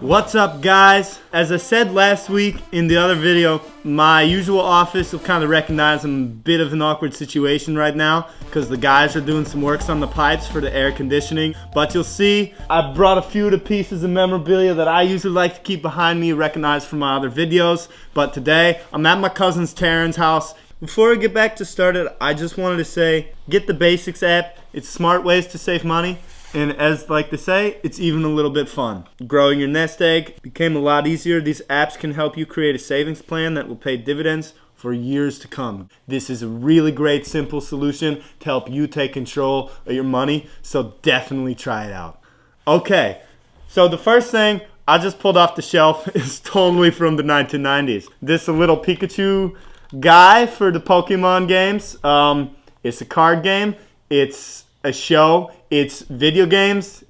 What's up guys? As I said last week in the other video, my usual office will kind of recognize I'm a bit of an awkward situation right now because the guys are doing some works on the pipes for the air conditioning. But you'll see I brought a few of the pieces of memorabilia that I usually like to keep behind me recognized from my other videos. But today I'm at my cousin's Taryn's house. Before I get back to started, I just wanted to say, get the Basics app. It's smart ways to save money. And as like they say, it's even a little bit fun. Growing your nest egg became a lot easier. These apps can help you create a savings plan that will pay dividends for years to come. This is a really great simple solution to help you take control of your money, so definitely try it out. Okay, so the first thing I just pulled off the shelf is totally from the 1990s. This little Pikachu guy for the Pokemon games. Um, it's a card game. It's a show. It's video games,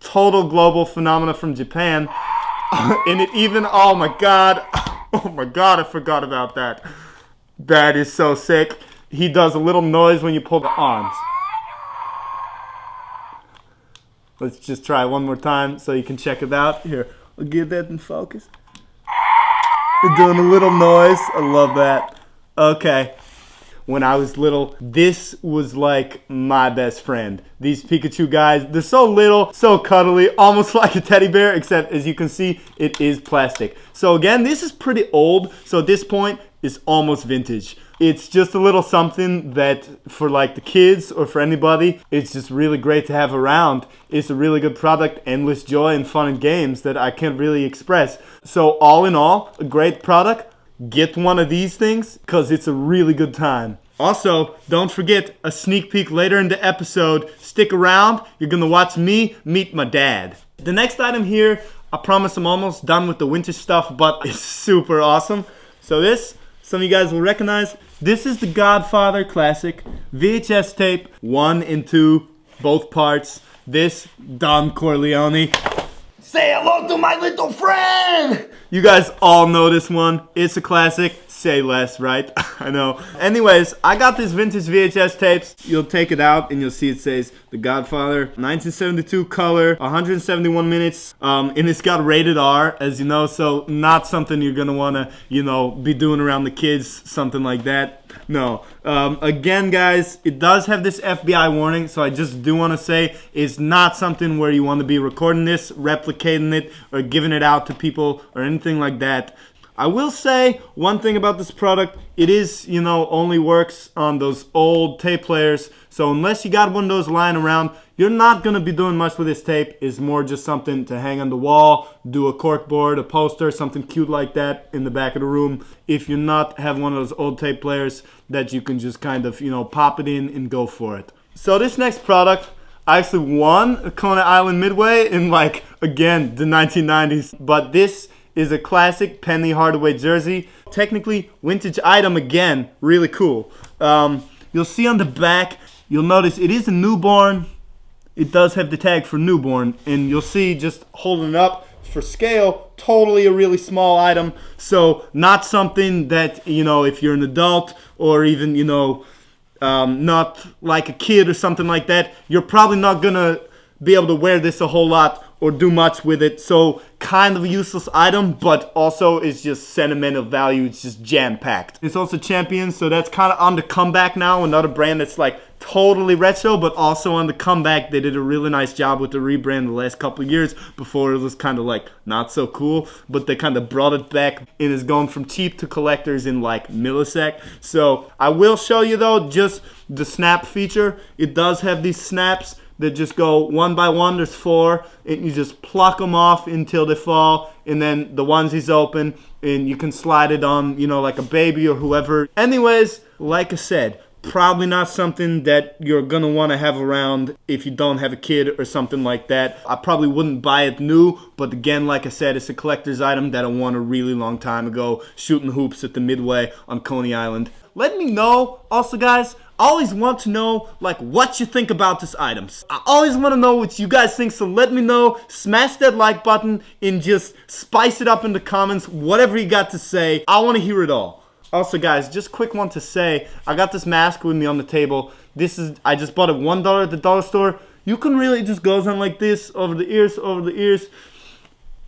total global phenomena from Japan. and it even, oh my god, oh my god, I forgot about that. That is so sick. He does a little noise when you pull the arms. Let's just try one more time so you can check it out. Here, I'll get that in focus. You're doing a little noise. I love that. Okay, when I was little, this was like my best friend. These Pikachu guys, they're so little, so cuddly, almost like a teddy bear, except as you can see, it is plastic. So again, this is pretty old, so at this point, it's almost vintage. It's just a little something that for like the kids or for anybody, it's just really great to have around. It's a really good product, endless joy and fun and games that I can't really express. So all in all, a great product get one of these things because it's a really good time. Also, don't forget a sneak peek later in the episode. Stick around, you're gonna watch me meet my dad. The next item here, I promise I'm almost done with the winter stuff, but it's super awesome. So this, some of you guys will recognize, this is the Godfather Classic VHS tape, one and two, both parts. This, Don Corleone. Say hello to my little friend! You guys all know this one. It's a classic. Say less, right? I know. Anyways, I got this vintage VHS tapes. You'll take it out and you'll see it says The Godfather, 1972 color, 171 minutes. Um, and it's got rated R, as you know, so not something you're gonna wanna, you know, be doing around the kids, something like that. No. Um, again, guys, it does have this FBI warning, so I just do want to say it's not something where you want to be recording this, replicating it, or giving it out to people or anything like that. I will say one thing about this product, it is, you know, only works on those old tape players. So unless you got one of those lying around, you're not going to be doing much with this tape. It's more just something to hang on the wall, do a cork board, a poster, something cute like that in the back of the room. If you're not have one of those old tape players that you can just kind of, you know, pop it in and go for it. So this next product, I actually won Coney Island Midway in like, again, the 1990s. But this is a classic Penny Hardaway jersey. Technically, vintage item again, really cool. Um, you'll see on the back, you'll notice it is a newborn. It does have the tag for newborn, and you'll see just holding it up for scale, totally a really small item. So not something that, you know, if you're an adult or even, you know, um, not like a kid or something like that, you're probably not gonna be able to wear this a whole lot or do much with it. So kind of a useless item, but also it's just sentimental value. It's just jam packed. It's also Champion, so that's kind of on the comeback now. Another brand that's like totally retro, but also on the comeback. They did a really nice job with the rebrand the last couple years before it was kind of like not so cool, but they kind of brought it back and is going from cheap to collectors in like millisec. So I will show you though, just the snap feature. It does have these snaps that just go one by one. There's four, and you just pluck them off until they fall, and then the onesies open, and you can slide it on, you know, like a baby or whoever. Anyways, like I said, probably not something that you're gonna want to have around if you don't have a kid or something like that. I probably wouldn't buy it new, but again, like I said, it's a collector's item that I won a really long time ago, shooting hoops at the Midway on Coney Island. Let me know, also guys, Always want to know like what you think about these items. I always want to know what you guys think, so let me know. Smash that like button and just spice it up in the comments, whatever you got to say. I want to hear it all. Also guys, just quick one to say, I got this mask with me on the table. This is, I just bought it $1 at the dollar store. You can really just goes on like this, over the ears, over the ears.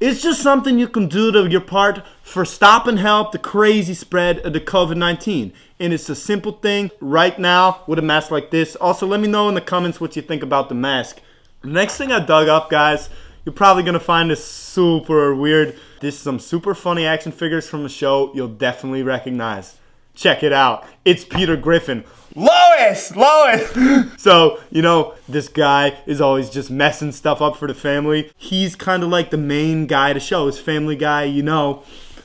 It's just something you can do to your part for stop and help the crazy spread of the COVID-19. And it's a simple thing right now with a mask like this. Also, let me know in the comments what you think about the mask. Next thing I dug up, guys, you're probably gonna find this super weird. This is some super funny action figures from the show you'll definitely recognize. Check it out. It's Peter Griffin. Lois! Lois! so, you know, this guy is always just messing stuff up for the family. He's kind of like the main guy to show, his family guy, you know.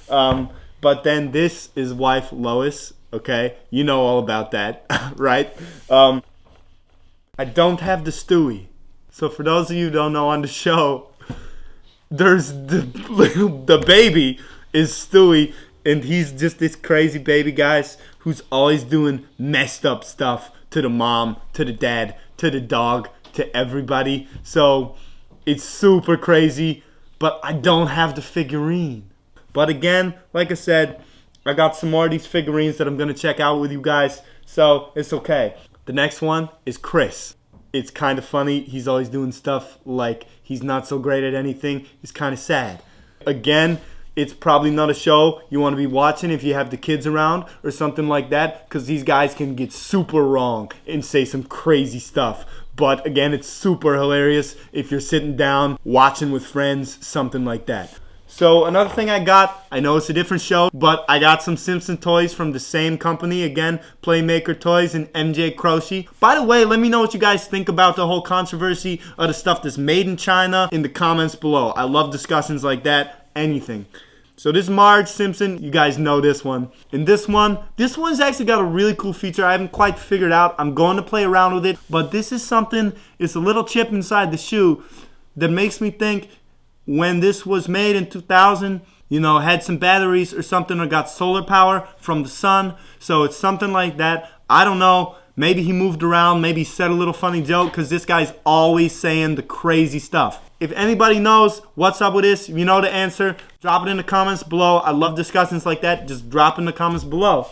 Um, but then this is wife Lois, okay? You know all about that, right? Um, I don't have the Stewie. So for those of you who don't know on the show, there's the, the baby is Stewie and he's just this crazy baby guys who's always doing messed up stuff to the mom, to the dad, to the dog, to everybody. So it's super crazy, but I don't have the figurine. But again, like I said, I got some more of these figurines that I'm gonna check out with you guys, so it's okay. The next one is Chris. It's kind of funny. He's always doing stuff like he's not so great at anything. He's kind of sad. Again, it's probably not a show you want to be watching if you have the kids around or something like that because these guys can get super wrong and say some crazy stuff. But again, it's super hilarious if you're sitting down watching with friends, something like that. So another thing I got, I know it's a different show, but I got some Simpson toys from the same company, again, Playmaker Toys and MJ Croce. By the way, let me know what you guys think about the whole controversy of the stuff that's made in China in the comments below. I love discussions like that anything. So this Marge Simpson, you guys know this one. And this one, this one's actually got a really cool feature I haven't quite figured out. I'm going to play around with it, but this is something, it's a little chip inside the shoe that makes me think when this was made in 2000, you know, had some batteries or something or got solar power from the sun. So it's something like that. I don't know. Maybe he moved around, maybe said a little funny joke because this guy's always saying the crazy stuff. If anybody knows what's up with this, you know the answer, drop it in the comments below. I love discussions like that. Just drop in the comments below.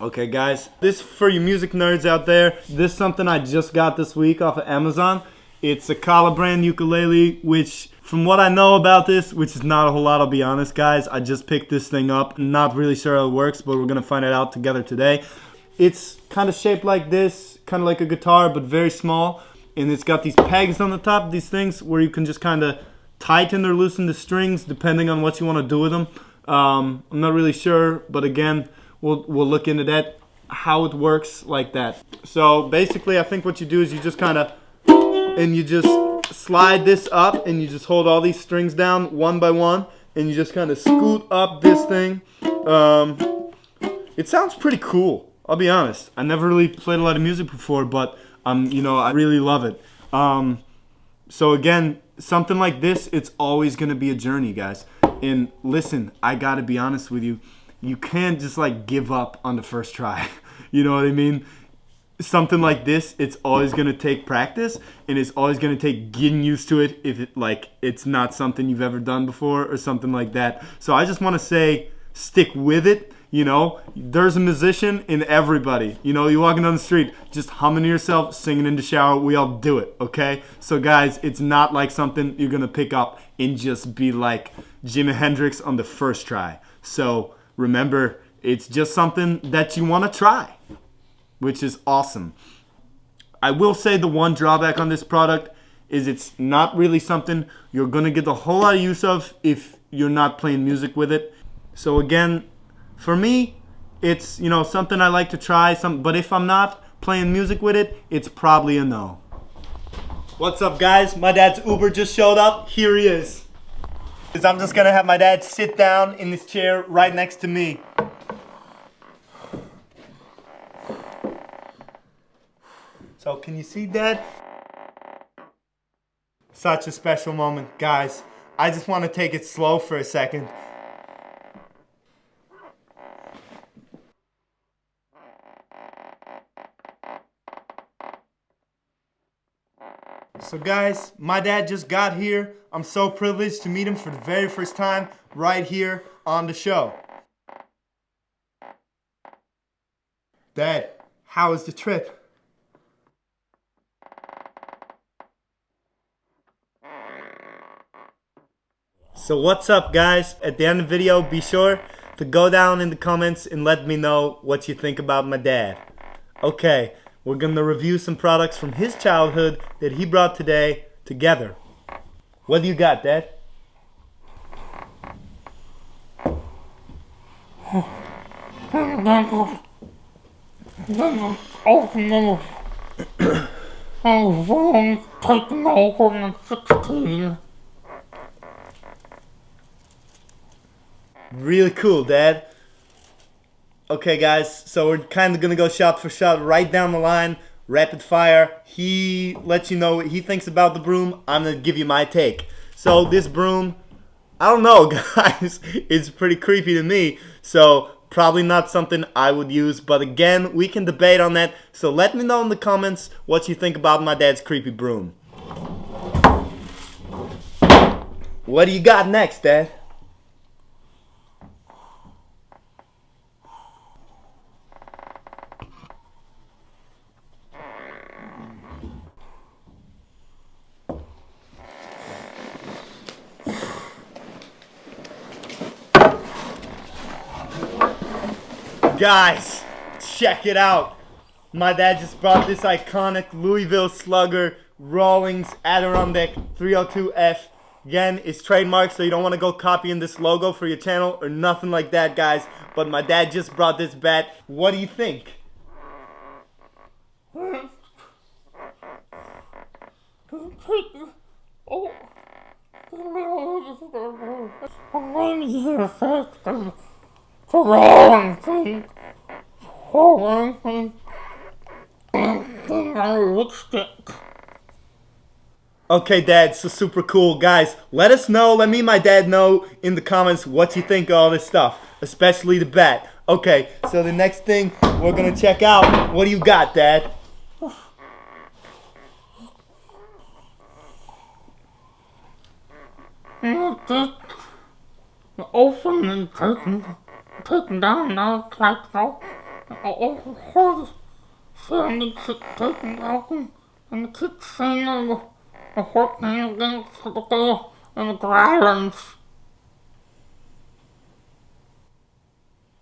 Okay, guys, this for you music nerds out there. This is something I just got this week off of Amazon. It's a Kala brand ukulele, which from what I know about this, which is not a whole lot, I'll be honest, guys. I just picked this thing up. Not really sure how it works, but we're to find it out together today. It's kind of shaped like this, kind of like a guitar, but very small. And it's got these pegs on the top, these things where you can just kind of tighten or loosen the strings depending on what you want to do with them. Um, I'm not really sure, but again, we'll, we'll look into that, how it works like that. So basically, I think what you do is you just kind of, and you just slide this up and you just hold all these strings down one by one and you just kind of scoot up this thing. Um, it sounds pretty cool. I'll be honest. I never really played a lot of music before, but um, you know, I really love it. Um, so again, something like this, it's always gonna be a journey, guys. And listen, I gotta be honest with you. You can't just like give up on the first try. you know what I mean? Something like this, it's always gonna take practice, and it's always gonna take getting used to it if it like it's not something you've ever done before or something like that. So I just want to say, stick with it you know, there's a musician in everybody. You know, you're walking down the street, just humming to yourself, singing in the shower. We all do it, okay? So, guys, it's not like something you're gonna pick up and just be like Jimi Hendrix on the first try. So, remember, it's just something that you wanna try, which is awesome. I will say the one drawback on this product is it's not really something you're gonna get a whole lot of use of if you're not playing music with it. So, again, for me, it's you know something I like to try. Some, but if I'm not playing music with it, it's probably a no. What's up, guys? My dad's Uber just showed up. Here he is. Is I'm just gonna have my dad sit down in this chair right next to me. So can you see Dad? Such a special moment, guys. I just want to take it slow for a second. So guys, my dad just got here. I'm so privileged to meet him for the very first time right here on the show. Dad, how was the trip? So what's up guys? At the end of the video, be sure to go down in the comments and let me know what you think about my dad. Okay, we're gonna review some products from his childhood that he brought today together. What do you got, Dad? Opening and wrong taking over in 16. Really cool, Dad. Okay, guys, so we're kind of gonna go shot for shot right down the line, rapid fire. He lets you know what he thinks about the broom. I'm gonna give you my take. So this broom, I don't know, guys. It's pretty creepy to me. So probably not something I would use. But again, we can debate on that. So let me know in the comments what you think about my dad's creepy broom. What do you got next, Dad? Guys, check it out. My dad just brought this iconic Louisville Slugger Rawlings Adirondack 302F. Again, it's trademarked, so you don't want to go copying this logo for your channel or nothing like that, guys. But my dad just brought this bat. What do you think? Oh. Here wrong thing, wrong thing, lipstick. Okay, Dad, so super cool. Guys, let us know, let me and my dad know in the comments what you think of all this stuff, especially the bat. Okay, so the next thing we're gonna check out, what do you got, Dad? Open and taken taken down now, like so. All the horse family taken down, and the kids saying the, the horse name against the girl and the growlings.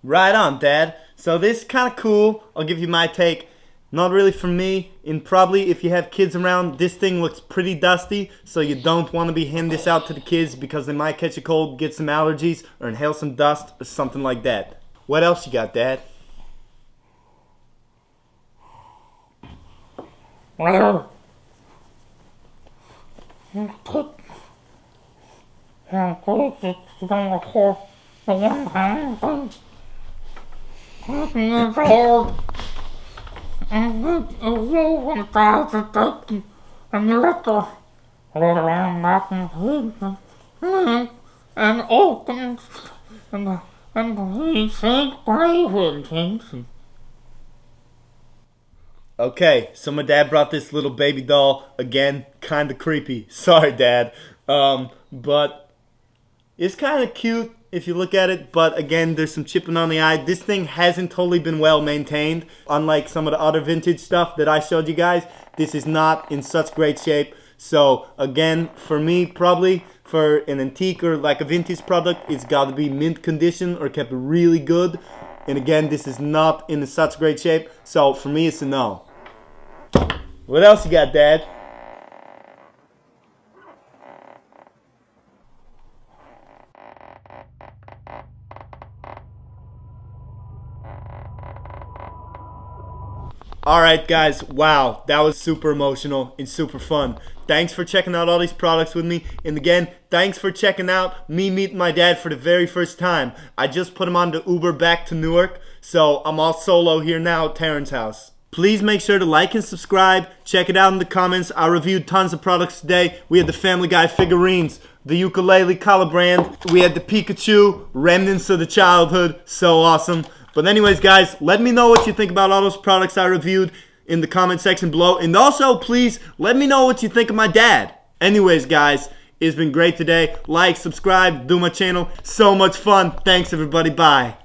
Right on, Dad. So this is kind of cool. I'll give you my take. Not really for me, and probably if you have kids around, this thing looks pretty dusty, so you don't want to be handing this out to the kids because they might catch a cold, get some allergies, or inhale some dust, or something like that. What else you got, Dad? Well, and dies and and he said play. Okay, so my dad brought this little baby doll again, kind of creepy. Sorry, Dad, um, but it's kind of cute if you look at it, but again, there's some chipping on the eye. This thing hasn't totally been well maintained. Unlike some of the other vintage stuff that I showed you guys, this is not in such great shape. So again, for me, probably for an antique or like a vintage product, it's got to be mint condition or kept really good. And again, this is not in such great shape. So for me, it's a no. What else you got, Dad? Alright guys, wow, that was super emotional and super fun. Thanks for checking out all these products with me. And again, thanks for checking out me meeting my dad for the very first time. I just put him on the Uber back to Newark, so I'm all solo here now at Terrence's house. Please make sure to like and subscribe. Check it out in the comments. I reviewed tons of products today. We had the Family Guy figurines, the ukulele Kala brand. We had the Pikachu, remnants of the childhood. So awesome. But anyways, guys, let me know what you think about all those products I reviewed in the comment section below. And also, please, let me know what you think of my dad. Anyways, guys, it's been great today. Like, subscribe, do my channel. So much fun. Thanks, everybody. Bye.